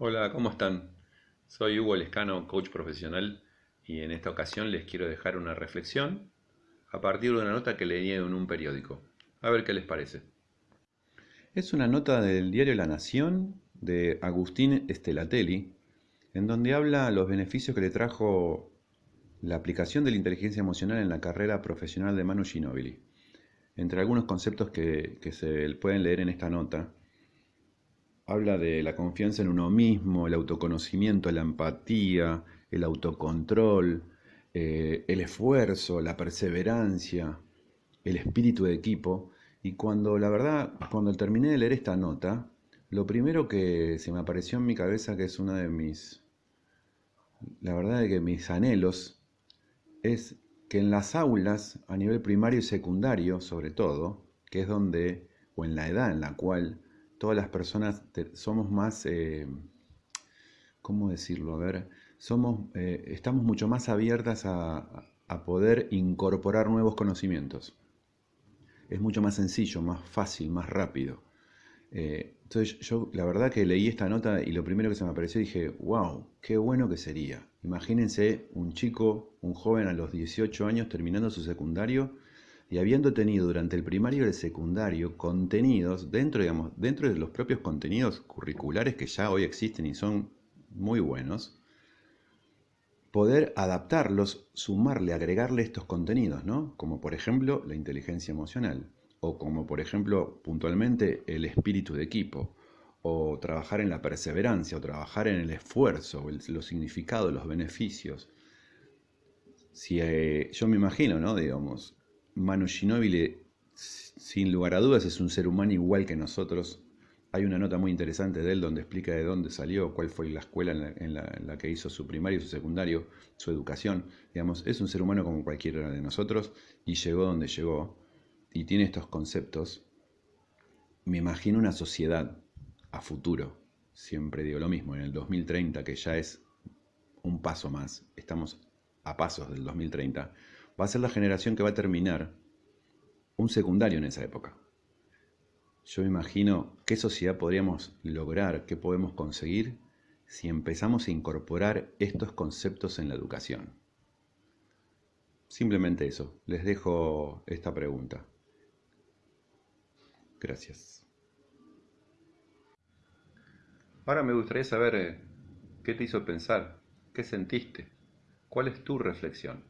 Hola, ¿cómo están? Soy Hugo Lescano, coach profesional, y en esta ocasión les quiero dejar una reflexión a partir de una nota que leí en un periódico. A ver qué les parece. Es una nota del diario La Nación de Agustín Estelatelli, en donde habla los beneficios que le trajo la aplicación de la inteligencia emocional en la carrera profesional de Manu Ginóbili. Entre algunos conceptos que se pueden leer en esta nota, habla de la confianza en uno mismo, el autoconocimiento, la empatía, el autocontrol, eh, el esfuerzo, la perseverancia, el espíritu de equipo. Y cuando, la verdad, cuando terminé de leer esta nota, lo primero que se me apareció en mi cabeza, que es una de mis, la verdad de que mis anhelos, es que en las aulas, a nivel primario y secundario sobre todo, que es donde, o en la edad en la cual todas las personas somos más, eh, ¿cómo decirlo? A ver, somos, eh, estamos mucho más abiertas a, poder incorporar nuevos conocimientos. Es mucho más sencillo, más fácil, más rápido. Eh, entonces yo la verdad que leí esta nota y lo primero que se me apareció dije, wow, qué bueno que sería. Imagínense un chico, un joven a los 18 años terminando su secundario y habiendo tenido durante el primario y el secundario contenidos dentro, digamos, dentro de los propios contenidos curriculares que ya hoy existen y son muy buenos, poder adaptarlos, sumarle, agregarle estos contenidos, ¿no? Como por ejemplo la inteligencia emocional, o como por ejemplo puntualmente el espíritu de equipo, o trabajar en la perseverancia, o trabajar en el esfuerzo, los significados, los beneficios. Si eh, yo me imagino, ¿no? Digamos, Manu Ginóbili, sin lugar a dudas, es un ser humano igual que nosotros. Hay una nota muy interesante de él donde explica de dónde salió, cuál fue la escuela en la, que hizo su primario, su secundario, su educación. Digamos, es un ser humano como cualquiera de nosotros y llegó donde llegó y tiene estos conceptos. Me imagino una sociedad a futuro, siempre digo lo mismo, en el 2030, que ya es un paso más, estamos a pasos del 2030 va a ser la generación que va a terminar un secundario en esa época. Yo me imagino qué sociedad podríamos lograr, qué podemos conseguir si empezamos a incorporar estos conceptos en la educación. Simplemente eso, les dejo esta pregunta. Gracias. Ahora me gustaría saber eh, qué te hizo pensar, qué sentiste, cuál es tu reflexión.